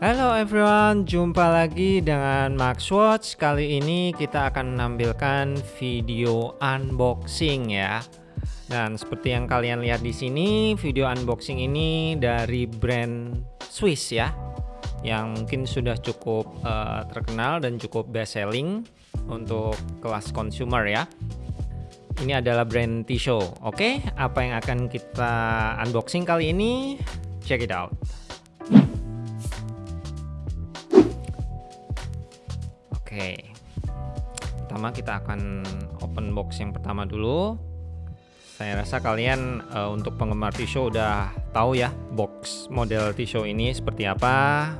Hello everyone, jumpa lagi dengan Max Watch. Kali ini kita akan menampilkan video unboxing ya. Dan seperti yang kalian lihat di sini, video unboxing ini dari brand Swiss ya, yang mungkin sudah cukup uh, terkenal dan cukup best selling untuk kelas consumer ya. Ini adalah brand Tissot. Oke, apa yang akan kita unboxing kali ini? Check it out. Oke. Pertama kita akan open box yang pertama dulu. Saya rasa kalian uh, untuk penggemar Tissot udah tahu ya box model Tissot ini seperti apa.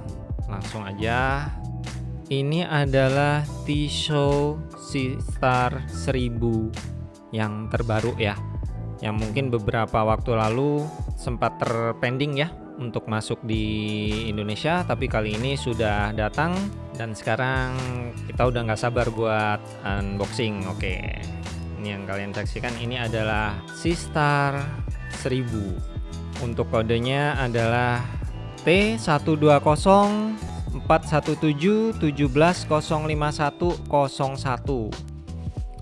Langsung aja. Ini adalah Tissot Star 1000 yang terbaru ya. Yang mungkin beberapa waktu lalu sempat terpending ya untuk masuk di Indonesia tapi kali ini sudah datang dan sekarang kita udah nggak sabar buat unboxing. Oke ini yang kalian saksikan. Ini adalah Sistar 1000 untuk kodenya adalah T120 417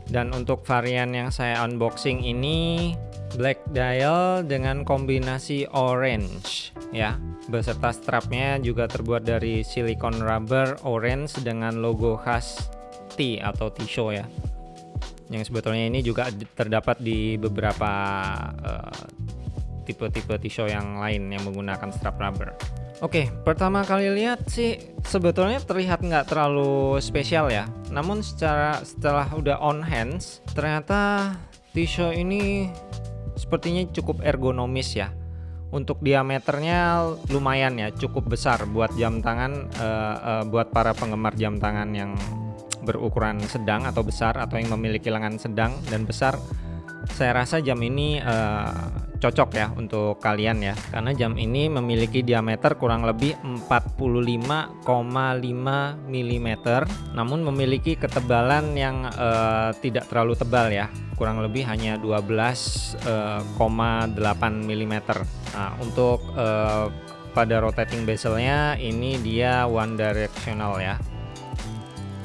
dan untuk varian yang saya unboxing ini black dial dengan kombinasi orange ya beserta strapnya juga terbuat dari silikon rubber orange dengan logo khas T atau T-show ya. Yang sebetulnya ini juga terdapat di beberapa eh, tipe-tipe uh, T-show yang lain yang menggunakan strap rubber. Oke, pertama kali lihat sih sebetulnya terlihat nggak terlalu spesial ya. Namun secara setelah udah on hands, ternyata T-show ini sepertinya cukup ergonomis ya untuk diameternya lumayan ya cukup besar buat jam tangan uh, uh, buat para penggemar jam tangan yang berukuran sedang atau besar atau yang memiliki lengan sedang dan besar. Saya rasa jam ini uh, cocok ya untuk kalian ya. Karena jam ini memiliki diameter kurang lebih 45,5 mm namun memiliki ketebalan yang uh, tidak terlalu tebal ya. Kurang lebih hanya 12,8 mm nah untuk uh, pada rotating bezelnya ini dia one directional ya.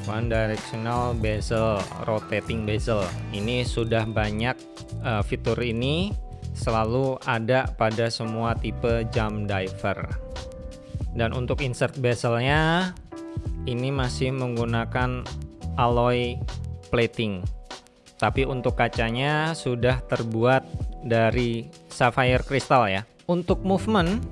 One directional bezel rotating bezel. Ini sudah banyak uh, fitur ini selalu ada pada semua tipe jam diver. Dan untuk insert bezelnya ini masih menggunakan alloy plating. Tapi untuk kacanya sudah terbuat dari sapphire crystal ya. Untuk movement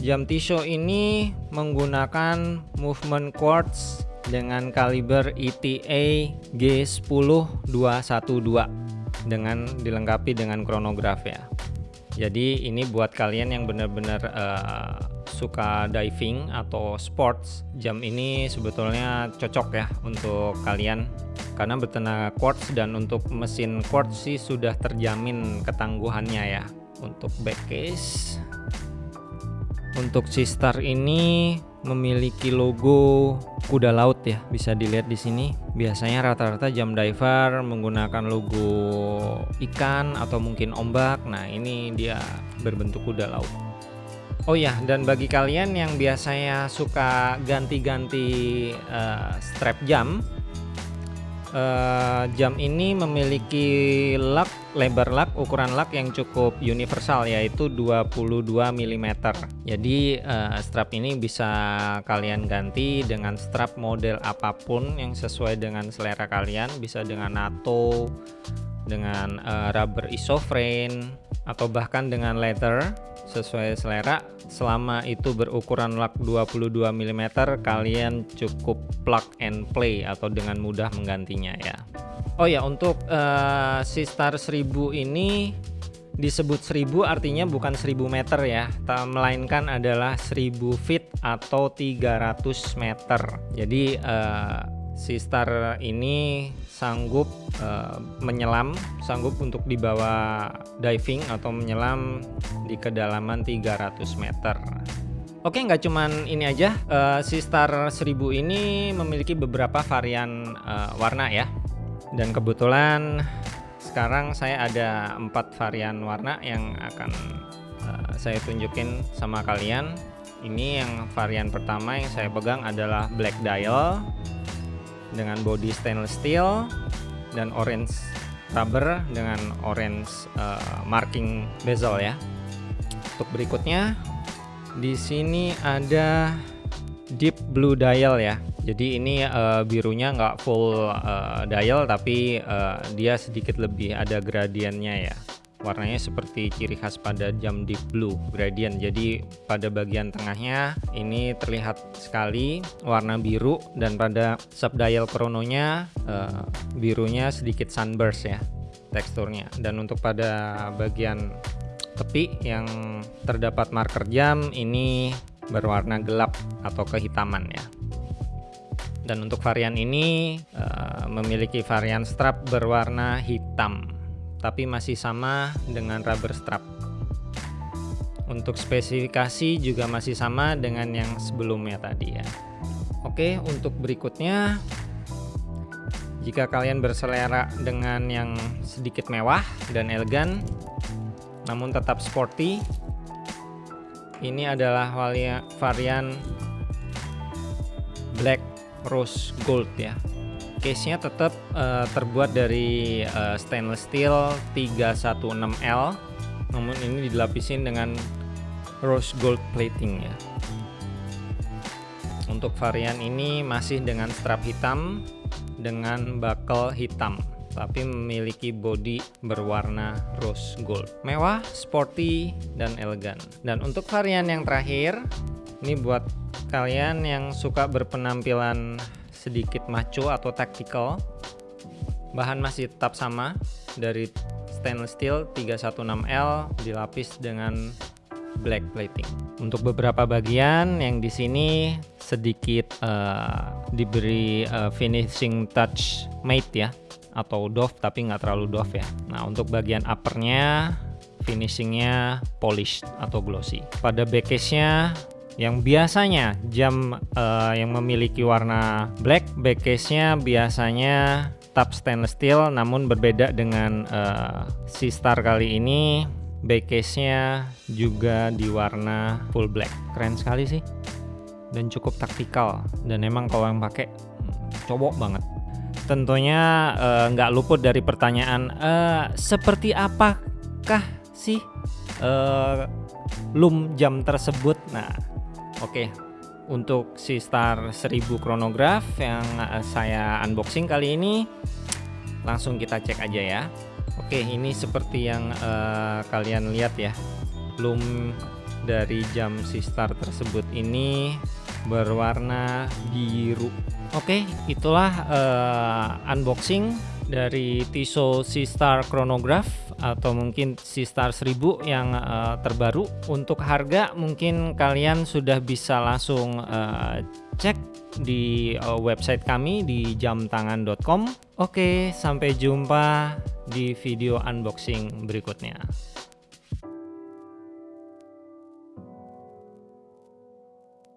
jam Tissot ini menggunakan movement quartz dengan kaliber ETA G10212 dengan dilengkapi dengan kronograf ya jadi ini buat kalian yang benar-benar uh, suka diving atau sports, jam ini sebetulnya cocok ya untuk kalian karena bertenaga quartz dan untuk mesin quartz sih sudah terjamin ketangguhannya ya. Untuk back case untuk Sistar ini memiliki logo kuda laut ya bisa dilihat di sini. Biasanya rata-rata jam diver menggunakan logo ikan atau mungkin ombak. Nah ini dia berbentuk kuda laut. Oh ya dan bagi kalian yang biasanya suka ganti-ganti uh, strap jam uh, jam ini memiliki lug lebar lug ukuran lug yang cukup universal yaitu 22 mm jadi uh, strap ini bisa kalian ganti dengan strap model apa pun yang sesuai dengan selera kalian. Bisa dengan NATO dengan uh, rubber isoframe atau bahkan dengan leather sesuai selera. Selama itu berukuran lug 22 mm kalian cukup plug and play atau dengan mudah menggantinya ya Oh ya untuk uh, si Star 1000 ini disebut 1000 artinya bukan 1000 meter ya melainkan adalah 1000 feet atau 300 meter jadi uh, si Star ini sanggup uh, menyelam, sanggup untuk dibawa diving atau menyelam di kedalaman 300 meter. Oke, nggak cuman ini aja, uh, si Star 1000 ini memiliki beberapa varian uh, warna ya. Dan kebetulan sekarang saya ada empat varian warna yang akan uh, saya tunjukin sama kalian Ini yang varian pertama yang saya pegang adalah black dial dengan body stainless steel dan orange rubber dengan orange uh, marking bezel ya. Untuk berikutnya di sini ada deep blue dial ya. Jadi ini uh, birunya nggak full uh, dial tapi uh, dia sedikit lebih ada gradiennya ya. Warnanya seperti ciri khas pada jam deep blue gradient. Jadi pada bagian tengahnya ini terlihat sekali warna biru dan pada sub dial krononya uh, birunya sedikit sunburst ya teksturnya. Dan untuk pada bagian tepi yang terdapat marker jam ini berwarna gelap atau kehitaman ya dan untuk varian ini uh, memiliki varian strap berwarna hitam tapi masih sama dengan rubber strap. Untuk spesifikasi juga masih sama dengan yang sebelumnya tadi ya. Oke untuk berikutnya jika kalian berselera dengan yang sedikit mewah dan elegan namun tetap sporty ini adalah varian black rose gold ya case nya tetap uh, terbuat dari uh, stainless steel 316L namun ini dilapisin dengan rose gold plating ya untuk varian ini masih dengan strap hitam dengan buckle hitam tapi memiliki body berwarna rose gold. Mewah, sporty, dan elegan. Dan untuk varian yang terakhir, ini buat kalian yang suka berpenampilan sedikit macho atau tactical. Bahan masih tetap sama dari stainless steel 316L dilapis dengan black plating. Untuk beberapa bagian yang di sini sedikit uh, diberi uh, finishing touch matte ya atau doff tapi nggak terlalu doff ya nah untuk bagian uppernya finishingnya polished atau glossy pada backcase-nya yang biasanya jam uh, yang memiliki warna black backcase-nya biasanya tap stainless steel namun berbeda dengan uh, si star kali ini backcase-nya juga di warna full black. Keren sekali sih. Dan cukup taktikal. Dan emang kalau yang pakai hmm, cobok banget. Tentunya eh, nggak uh, luput dari pertanyaan uh, seperti apakah sih uh, loom jam tersebut? Nah oke untuk si star 1000 chronograph yang uh, saya unboxing kali ini langsung kita cek aja ya. Oke ini seperti yang uh, kalian lihat ya loom dari jam si star tersebut ini berwarna biru. Oke, itulah uh, unboxing dari Tissot C-Star Chronograph atau mungkin C-Star 1000 yang uh, terbaru. Untuk harga mungkin kalian sudah bisa langsung uh, cek di uh, website kami di jamtangan.com. Oke, sampai jumpa di video unboxing berikutnya.